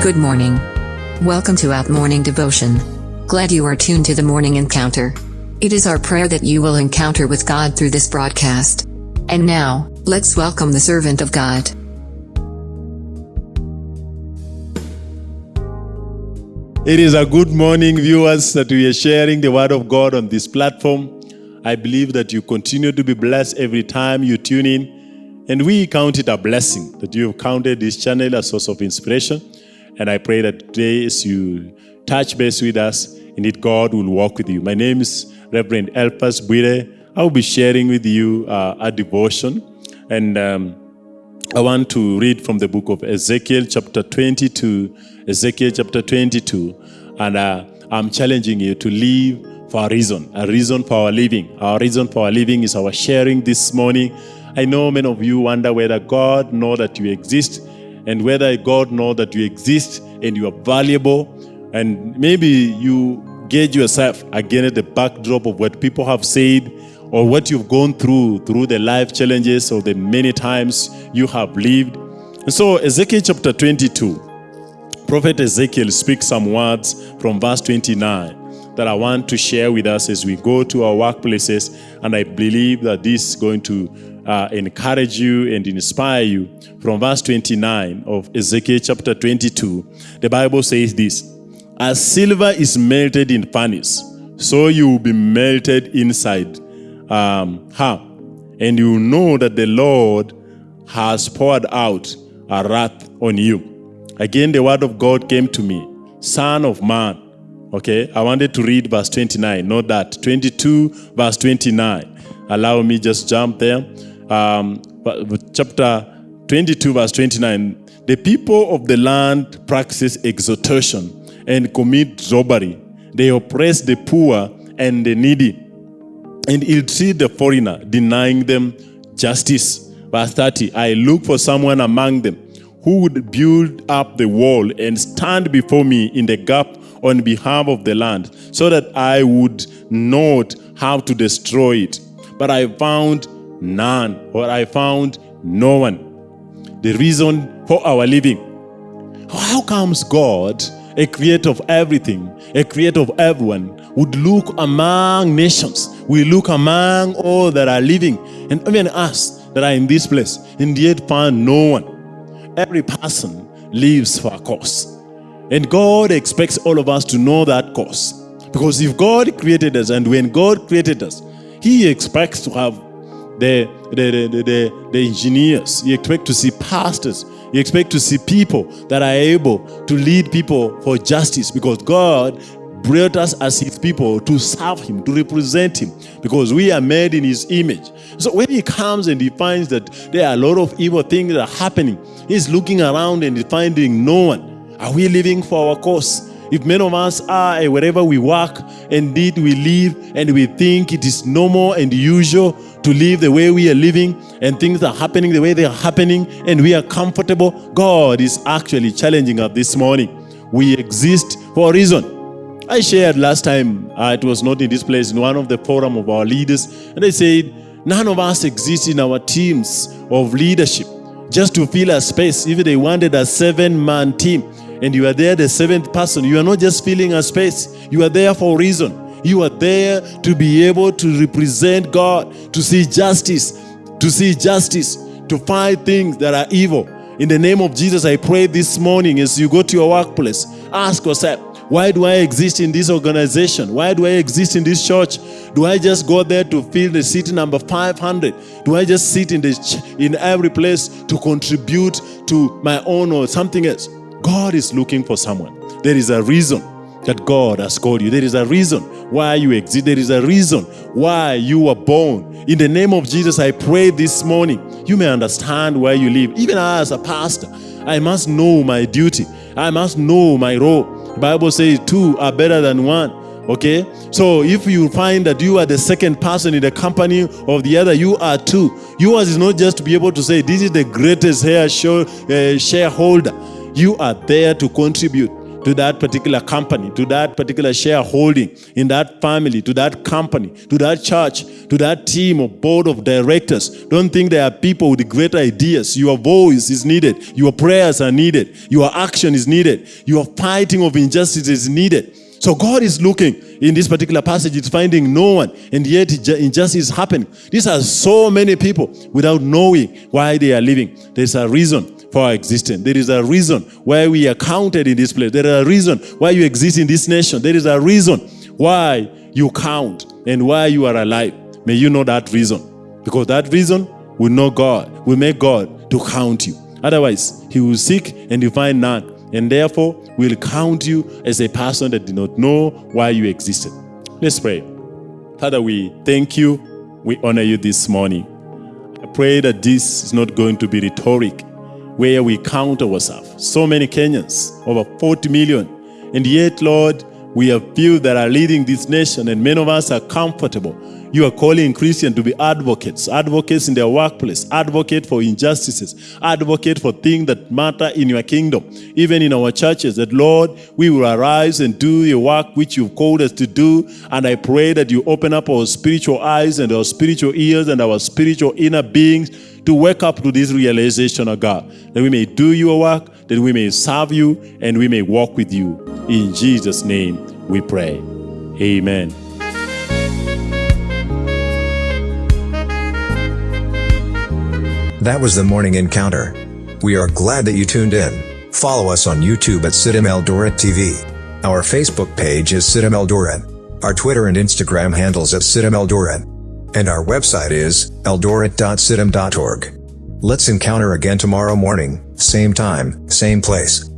Good morning. Welcome to Out Morning Devotion. Glad you are tuned to the morning encounter. It is our prayer that you will encounter with God through this broadcast. And now, let's welcome the servant of God. It is a good morning, viewers, that we are sharing the Word of God on this platform. I believe that you continue to be blessed every time you tune in. And we count it a blessing that you have counted this channel a source of inspiration. And I pray that today, as you touch base with us, indeed God will walk with you. My name is Reverend Elpas Buire. I will be sharing with you uh, a devotion. And um, I want to read from the book of Ezekiel, chapter 22. Ezekiel, chapter 22. And uh, I'm challenging you to live for a reason, a reason for our living. Our reason for our living is our sharing this morning. I know many of you wonder whether God know that you exist and whether God know that you exist and you are valuable. And maybe you gauge yourself against the backdrop of what people have said or what you've gone through, through the life challenges or the many times you have lived. And so Ezekiel chapter 22, Prophet Ezekiel speaks some words from verse 29 that I want to share with us as we go to our workplaces. And I believe that this is going to uh, encourage you and inspire you. From verse 29 of Ezekiel chapter 22, the Bible says this, As silver is melted in furnace, so you will be melted inside um, her. And you know that the Lord has poured out a wrath on you. Again, the word of God came to me, Son of man. Okay, I wanted to read verse 29, not that. 22, verse 29. Allow me just jump there. Um, chapter 22, verse 29. The people of the land practice exhortation and commit robbery. They oppress the poor and the needy and ill-treat the foreigner, denying them justice. Verse 30, I look for someone among them who would build up the wall and stand before me in the gap on behalf of the land, so that I would not have to destroy it. But I found none, or I found no one. The reason for our living. How comes God, a creator of everything, a creator of everyone, would look among nations, we look among all that are living, and even us that are in this place, and yet find no one every person lives for a cause. And God expects all of us to know that cause. Because if God created us and when God created us, He expects to have the, the, the, the, engineers, You expect to see pastors, You expect to see people that are able to lead people for justice because God brought us as his people to serve him, to represent him, because we are made in his image. So when he comes and he finds that there are a lot of evil things that are happening, he's looking around and He's finding no one. Are we living for our cause? If many of us are wherever we work, indeed we live and we think it is normal and usual to live the way we are living and things are happening the way they are happening and we are comfortable, God is actually challenging us this morning. We exist for a reason. I shared last time, uh, it was not in this place, in one of the forum of our leaders, and they said, none of us exist in our teams of leadership just to fill a space. If they wanted a seven-man team, and you are there, the seventh person, you are not just filling a space. You are there for a reason. You are there to be able to represent God, to see justice, to see justice, to fight things that are evil. In the name of Jesus, I pray this morning as you go to your workplace, ask yourself, why do I exist in this organization? Why do I exist in this church? Do I just go there to fill the seat number 500? Do I just sit in, this in every place to contribute to my own or something else? God is looking for someone. There is a reason that God has called you. There is a reason why you exist. There is a reason why you were born. In the name of Jesus, I pray this morning, you may understand where you live. Even as a pastor, I must know my duty. I must know my role. The Bible says two are better than one. Okay? So if you find that you are the second person in the company of the other, you are two. Yours is not just to be able to say, this is the greatest show, uh, shareholder. You are there to contribute, to that particular company, to that particular shareholding in that family, to that company, to that church, to that team or board of directors. Don't think there are people with great ideas. Your voice is needed. Your prayers are needed. Your action is needed. Your fighting of injustice is needed. So God is looking in this particular passage, it's finding no one, and yet injustice is happening. These are so many people without knowing why they are living. There's a reason for our existence. There is a reason why we are counted in this place. There is a reason why you exist in this nation. There is a reason why you count and why you are alive. May you know that reason. Because that reason will know God, will make God to count you. Otherwise, he will seek and you find none and therefore will count you as a person that did not know why you existed. Let's pray. Father, we thank you. We honor you this morning. I pray that this is not going to be rhetoric where we count ourselves. So many Kenyans, over 40 million. And yet, Lord, we have few that are leading this nation and many of us are comfortable you are calling Christians to be advocates, advocates in their workplace, advocate for injustices, advocate for things that matter in your kingdom, even in our churches, that Lord, we will arise and do the work which you've called us to do. And I pray that you open up our spiritual eyes and our spiritual ears and our spiritual inner beings to wake up to this realization of God, that we may do your work, that we may serve you, and we may walk with you. In Jesus' name we pray. Amen. That was the morning encounter. We are glad that you tuned in. Follow us on YouTube at CITAM Eldoret TV. Our Facebook page is CITAM Eldoret. Our Twitter and Instagram handles at CITAM Eldoret. And our website is eldoret.citam.org. Let's encounter again tomorrow morning, same time, same place.